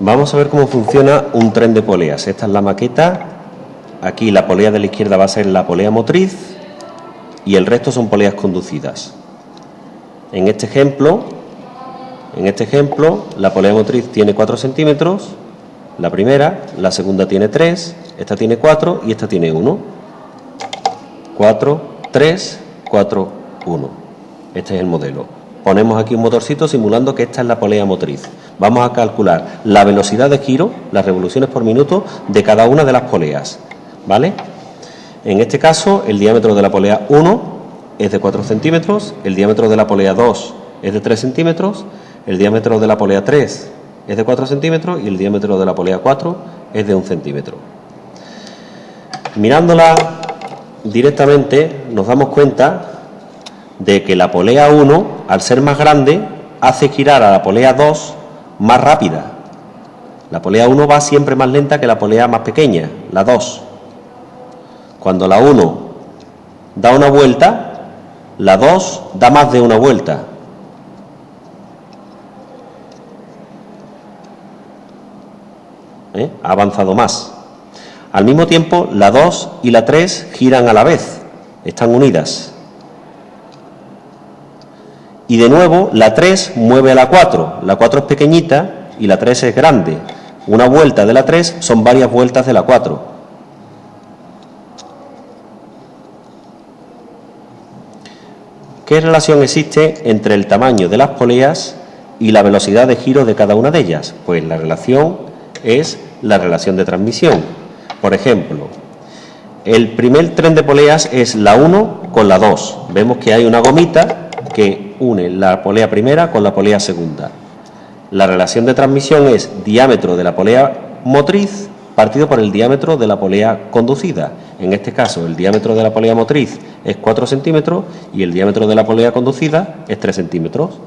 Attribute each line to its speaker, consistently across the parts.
Speaker 1: Vamos a ver cómo funciona un tren de poleas. Esta es la maqueta. Aquí la polea de la izquierda va a ser la polea motriz y el resto son poleas conducidas. En este ejemplo, en este ejemplo, la polea motriz tiene 4 centímetros, la primera, la segunda tiene 3, esta tiene 4 y esta tiene 1. 4, 3, 4, 1. Este es el modelo. Ponemos aquí un motorcito simulando que esta es la polea motriz vamos a calcular la velocidad de giro, las revoluciones por minuto de cada una de las poleas. ¿Vale? En este caso, el diámetro de la polea 1 es de 4 centímetros, el diámetro de la polea 2 es de 3 centímetros, el diámetro de la polea 3 es de 4 centímetros y el diámetro de la polea 4 es de 1 centímetro. Mirándola directamente nos damos cuenta de que la polea 1, al ser más grande, hace girar a la polea 2 más rápida. La polea 1 va siempre más lenta que la polea más pequeña, la 2. Cuando la 1 da una vuelta, la 2 da más de una vuelta. ¿Eh? Ha avanzado más. Al mismo tiempo, la 2 y la 3 giran a la vez, están unidas. Y de nuevo, la 3 mueve a la 4. La 4 es pequeñita y la 3 es grande. Una vuelta de la 3 son varias vueltas de la 4. ¿Qué relación existe entre el tamaño de las poleas y la velocidad de giro de cada una de ellas? Pues la relación es la relación de transmisión. Por ejemplo, el primer tren de poleas es la 1 con la 2. Vemos que hay una gomita que une la polea primera con la polea segunda. La relación de transmisión es diámetro de la polea motriz partido por el diámetro de la polea conducida. En este caso, el diámetro de la polea motriz es 4 centímetros y el diámetro de la polea conducida es 3 centímetros.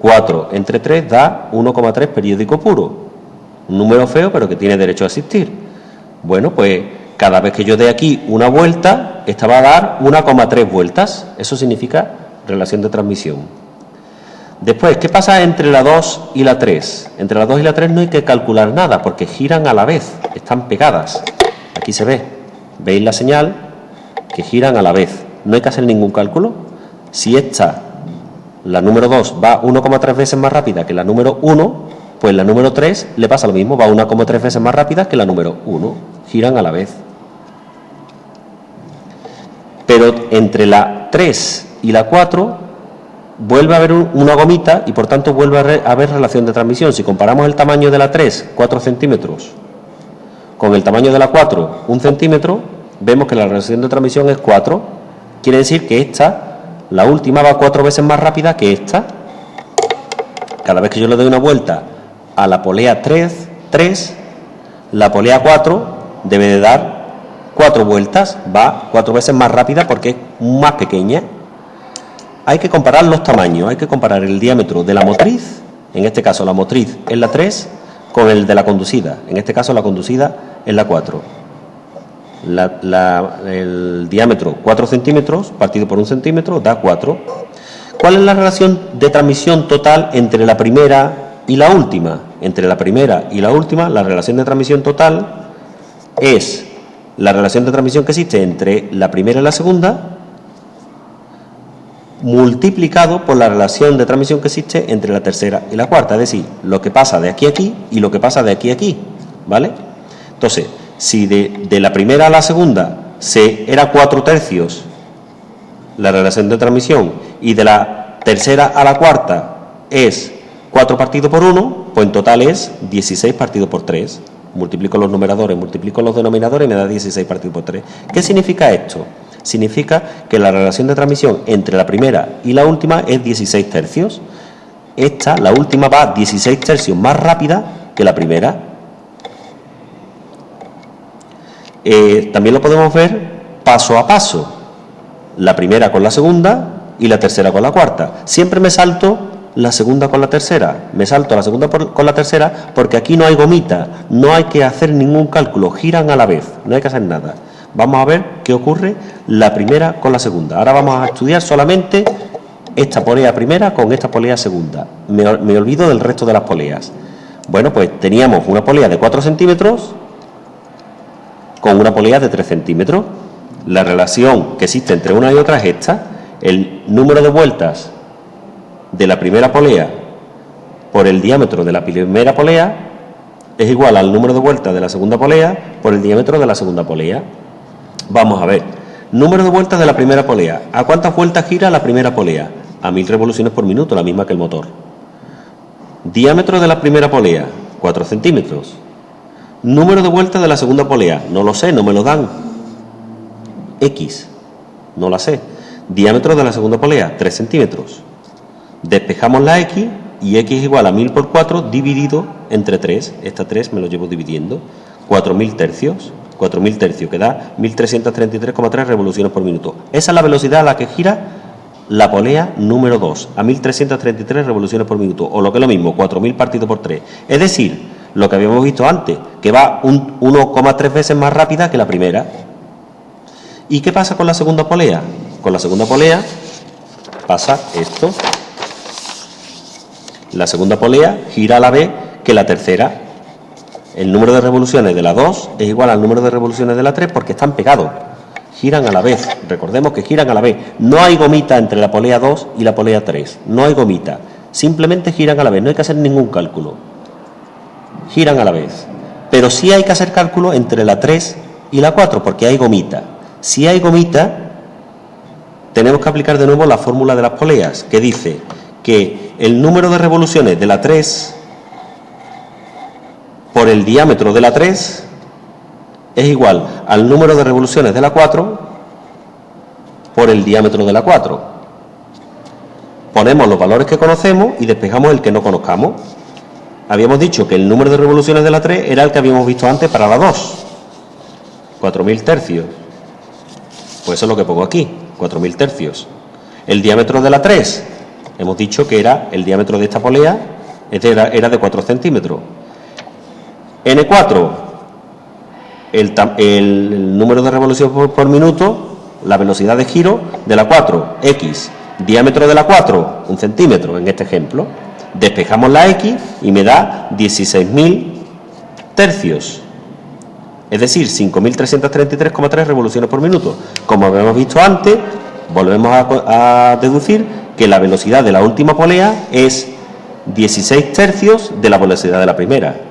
Speaker 1: 4 entre 3 da 1,3 periódico puro. Un número feo, pero que tiene derecho a existir. Bueno, pues cada vez que yo dé aquí una vuelta, esta va a dar 1,3 vueltas. Eso significa relación de transmisión. Después, ¿qué pasa entre la 2 y la 3? Entre la 2 y la 3 no hay que calcular nada porque giran a la vez, están pegadas. Aquí se ve, veis la señal que giran a la vez. No hay que hacer ningún cálculo. Si esta, la número 2, va 1,3 veces más rápida que la número 1, pues la número 3 le pasa lo mismo, va 1,3 veces más rápida que la número 1. Giran a la vez. Pero entre la 3 y la 4 vuelve a haber una gomita y por tanto vuelve a haber relación de transmisión. Si comparamos el tamaño de la 3, 4 centímetros, con el tamaño de la 4, 1 centímetro, vemos que la relación de transmisión es 4. Quiere decir que esta, la última, va cuatro veces más rápida que esta. Cada vez que yo le doy una vuelta a la polea 3, 3 la polea 4 debe de dar cuatro vueltas, va cuatro veces más rápida porque es más pequeña hay que comparar los tamaños, hay que comparar el diámetro de la motriz, en este caso la motriz es la 3, con el de la conducida, en este caso la conducida es la 4. el diámetro 4 centímetros partido por un centímetro da 4. ¿Cuál es la relación de transmisión total entre la primera y la última? Entre la primera y la última, la relación de transmisión total es la relación de transmisión que existe entre la primera y la segunda multiplicado por la relación de transmisión que existe entre la tercera y la cuarta, es decir, lo que pasa de aquí a aquí y lo que pasa de aquí a aquí, ¿vale? Entonces, si de, la primera a la segunda se era cuatro tercios la relación de transmisión y de la tercera a la cuarta es 4 partido por 1, pues en total es 16 partido por 3. Multiplico los numeradores, multiplico los denominadores y me da 16 partido por 3. ¿Qué significa esto? Significa que la relación de transmisión entre la primera y la última es 16 tercios. Esta, la última, va 16 tercios más rápida que la primera. Eh, también lo podemos ver paso a paso. La primera con la segunda y la tercera con la cuarta. Siempre me salto la segunda con la tercera. Me salto la segunda con la tercera porque aquí no hay gomita, no hay que hacer ningún cálculo, giran a la vez, no hay que hacer nada. Vamos a ver qué ocurre la primera con la segunda. Ahora vamos a estudiar solamente esta polea primera con esta polea segunda. Me, olvido del resto de las poleas. Bueno, pues teníamos una polea de 4 centímetros con una polea de 3 centímetros. La relación que existe entre una y otra es esta. El número de vueltas de la primera polea por el diámetro de la primera polea es igual al número de vueltas de la segunda polea por el diámetro de la segunda polea. Vamos a ver. Número de vueltas de la primera polea. ¿A cuántas vueltas gira la primera polea? A mil revoluciones por minuto, la misma que el motor. Diámetro de la primera polea, 4 centímetros. Número de vueltas de la segunda polea, no lo sé, no me lo dan. X, no la sé. Diámetro de la segunda polea, 3 centímetros. Despejamos la X y X es igual a 1000 por 4 dividido entre 3. Esta 3 me lo llevo dividiendo. 4000 tercios. 4000 tercios, que da 1333,3 revoluciones por minuto. Esa es la velocidad a la que gira la polea número 2, a 1333 revoluciones por minuto, o lo que es lo mismo, 4000 partido por 3. Es decir, lo que habíamos visto antes, que va 1,3 veces más rápida que la primera. ¿Y qué pasa con la segunda polea? Con la segunda polea pasa esto. La segunda polea gira a la vez que la tercera. El número de revoluciones de la 2 es igual al número de revoluciones de la 3 porque están pegados. Giran a la vez. Recordemos que giran a la vez. No hay gomita entre la polea 2 y la polea 3. No hay gomita. Simplemente giran a la vez. No hay que hacer ningún cálculo. Giran a la vez. Pero sí hay que hacer cálculo entre la 3 y la 4 porque hay gomita. Si hay gomita, tenemos que aplicar de nuevo la fórmula de las poleas que dice que el número de revoluciones de la 3 por el diámetro de la 3 es igual al número de revoluciones de la 4 por el diámetro de la 4. Ponemos los valores que conocemos y despejamos el que no conozcamos. Habíamos dicho que el número de revoluciones de la 3 era el que habíamos visto antes para la 2. 4.000 tercios. Pues eso es lo que pongo aquí, 4.000 tercios. El diámetro de la 3 Hemos dicho que era el diámetro de esta polea era, era de 4 centímetros. N4, el, número de revoluciones por, minuto, la velocidad de giro de la 4, X, diámetro de la 4, un centímetro en este ejemplo. Despejamos la X y me da 16.000 tercios. Es decir, 5.333,3 revoluciones por minuto. Como habíamos visto antes, volvemos a deducir que la velocidad de la última polea es 16 tercios de la velocidad de la primera.